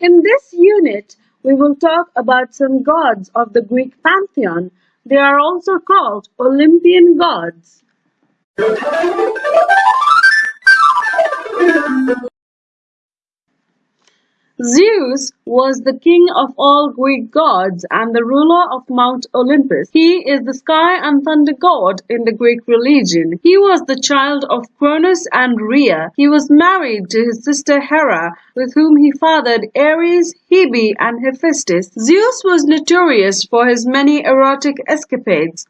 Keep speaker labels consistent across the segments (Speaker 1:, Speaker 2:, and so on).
Speaker 1: In this unit, we will talk about some gods of the Greek pantheon. They are also called Olympian gods. Zeus was the king of all Greek gods and the ruler of Mount Olympus. He is the sky and thunder god in the Greek religion. He was the child of Cronus and Rhea. He was married to his sister Hera, with whom he fathered Ares, Hebe, and Hephaestus. Zeus was notorious for his many erotic escapades.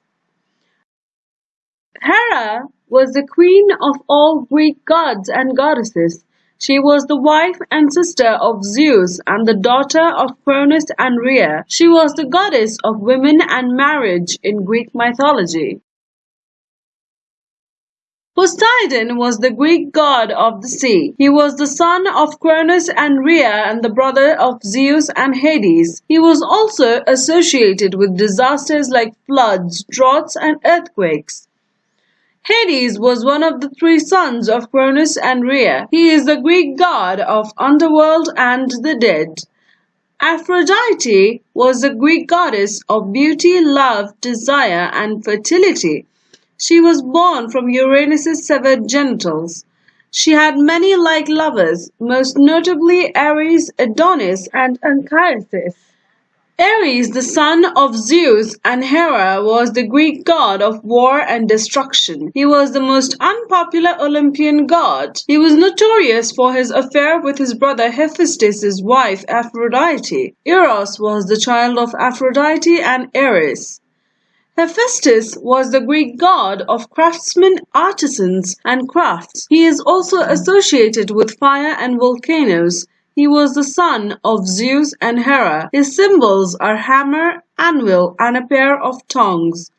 Speaker 1: Hera was the queen of all Greek gods and goddesses. She was the wife and sister of Zeus and the daughter of Cronus and Rhea. She was the goddess of women and marriage in Greek mythology. Poseidon was the Greek god of the sea. He was the son of Cronus and Rhea and the brother of Zeus and Hades. He was also associated with disasters like floods, droughts, and earthquakes. Hades was one of the three sons of Cronus and Rhea. He is the Greek god of underworld and the dead. Aphrodite was the Greek goddess of beauty, love, desire, and fertility. She was born from Uranus's severed genitals. She had many like lovers, most notably Ares, Adonis, and Anchises. Ares, the son of Zeus and Hera, was the Greek god of war and destruction. He was the most unpopular Olympian god. He was notorious for his affair with his brother Hephaestus' wife Aphrodite. Eros was the child of Aphrodite and Ares. Hephaestus was the Greek god of craftsmen, artisans, and crafts. He is also associated with fire and volcanoes. He was the son of Zeus and Hera. His symbols are hammer, anvil, and a pair of tongs.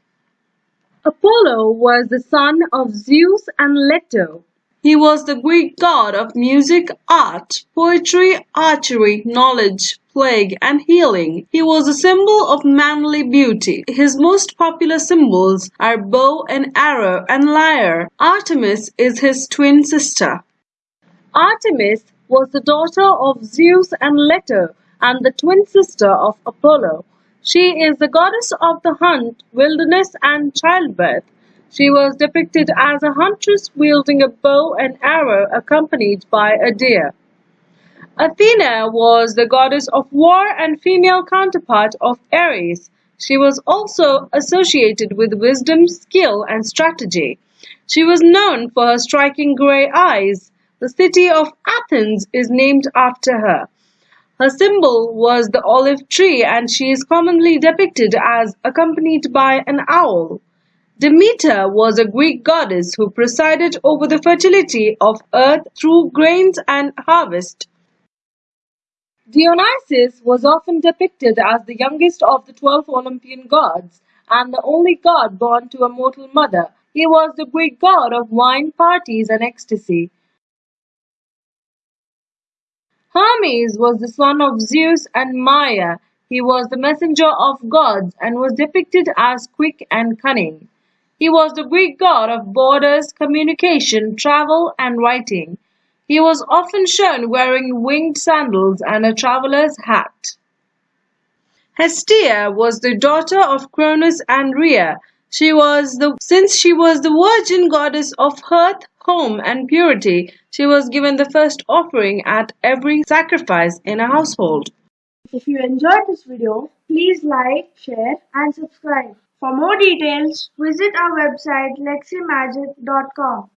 Speaker 1: Apollo was the son of Zeus and Leto. He was the Greek god of music, art, poetry, archery, knowledge, plague, and healing. He was a symbol of manly beauty. His most popular symbols are bow and arrow and lyre. Artemis is his twin sister. Artemis was the daughter of Zeus and Leto and the twin sister of Apollo. She is the goddess of the hunt, wilderness, and childbirth. She was depicted as a huntress wielding a bow and arrow accompanied by a deer. Athena was the goddess of war and female counterpart of Ares. She was also associated with wisdom, skill, and strategy. She was known for her striking gray eyes, the city of Athens is named after her. Her symbol was the olive tree and she is commonly depicted as accompanied by an owl. Demeter was a Greek goddess who presided over the fertility of earth through grains and harvest. Dionysus was often depicted as the youngest of the twelve Olympian gods and the only god born to a mortal mother. He was the Greek god of wine, parties, and ecstasy. Hermes was the son of Zeus and Maia. He was the messenger of gods and was depicted as quick and cunning. He was the Greek god of borders, communication, travel, and writing. He was often shown wearing winged sandals and a traveler's hat. Hestia was the daughter of Cronus and Rhea. She was the since she was the virgin goddess of hearth, home, and purity, she was given the first offering at every sacrifice in a household.
Speaker 2: If you enjoyed this video, please like, share, and subscribe. For more details, visit our website leximagic.com.